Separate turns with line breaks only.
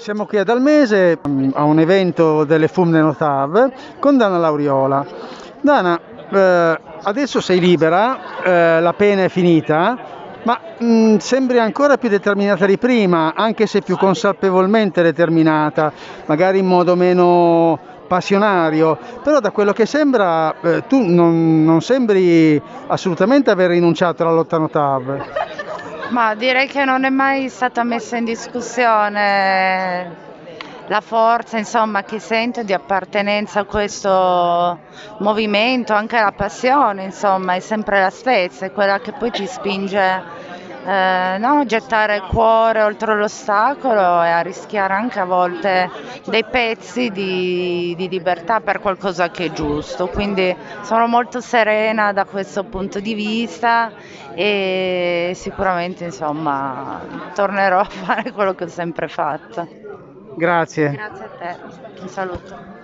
siamo qui ad Almese mm, a un evento delle FUM de Notav con Dana Lauriola. Dana, eh, adesso sei libera, eh, la pena è finita, ma mh, mm, sembri ancora più determinata di prima, anche se più consapevolmente determinata, magari in modo meno passionario, però da quello che sembra eh, tu non, non, sembri assolutamente aver rinunciato alla lotta Notav.
Ma direi che non è mai stata messa in discussione la forza insomma, che sento di appartenenza a questo movimento, anche la passione insomma, è sempre la stessa, è quella che poi ti spinge eh, no, gettare il cuore oltre l'ostacolo e a rischiare anche a volte dei pezzi di, di, libertà per qualcosa che è giusto. Quindi sono molto serena da questo punto di vista e sicuramente insomma tornerò a fare quello che ho sempre fatto.
Grazie.
Grazie a te, un saluto.